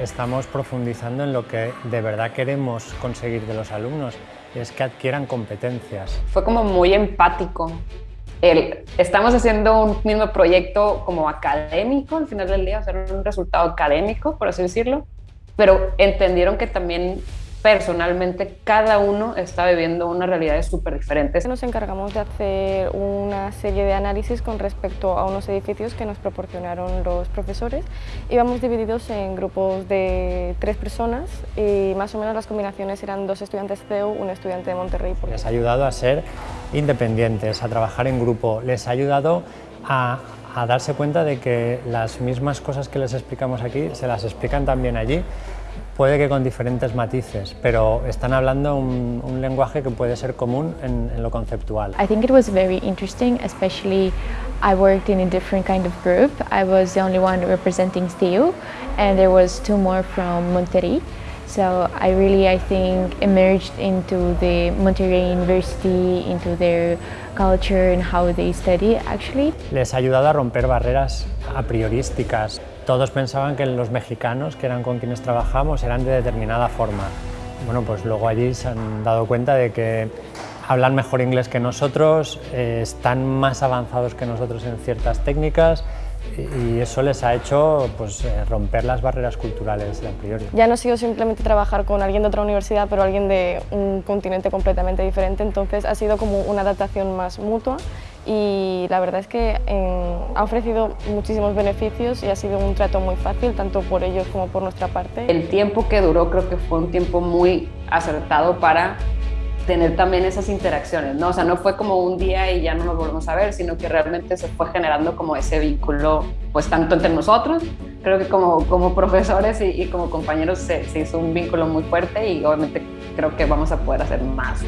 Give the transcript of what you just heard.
estamos profundizando en lo que de verdad queremos conseguir de los alumnos, es que adquieran competencias. Fue como muy empático. El, estamos haciendo un mismo proyecto como académico al final del día, hacer un resultado académico, por así decirlo, pero entendieron que también personalmente cada uno está viviendo una realidad súper diferente. Nos encargamos de hacer una serie de análisis con respecto a unos edificios que nos proporcionaron los profesores. Íbamos divididos en grupos de tres personas y más o menos las combinaciones eran dos estudiantes CEU, un estudiante de Monterrey. Les ha ayudado a ser independientes, a trabajar en grupo, les ha ayudado a, a darse cuenta de que las mismas cosas que les explicamos aquí se las explican también allí puede que con diferentes matices, pero están hablando un, un lenguaje que puede ser común en, en, lo conceptual. I think it was very interesting, especially I worked in a different kind of group. I was the only one representing STU and there was two more from Monterrey. So I really, I think, emerged into the Monterrey University, into their culture and how they study actually. Les ha ayudado a romper barreras a priorísticas. Todos pensaban que los mexicanos, que eran con quienes trabajamos, eran de determinada forma. Bueno, pues luego allí se han dado cuenta de que hablan mejor inglés que nosotros, eh, están más avanzados que nosotros en ciertas técnicas y eso les ha hecho pues, eh, romper las barreras culturales a priori. Ya no ha sido simplemente trabajar con alguien de otra universidad, pero alguien de un continente completamente diferente, entonces ha sido como una adaptación más mutua y la verdad es que eh, ha ofrecido muchísimos beneficios y ha sido un trato muy fácil, tanto por ellos como por nuestra parte. El tiempo que duró creo que fue un tiempo muy acertado para tener también esas interacciones, ¿no? O sea, no fue como un día y ya no nos volvemos a ver, sino que realmente se fue generando como ese vínculo, pues tanto entre nosotros, creo que como, como profesores y, y como compañeros se, se hizo un vínculo muy fuerte y obviamente creo que vamos a poder hacer más.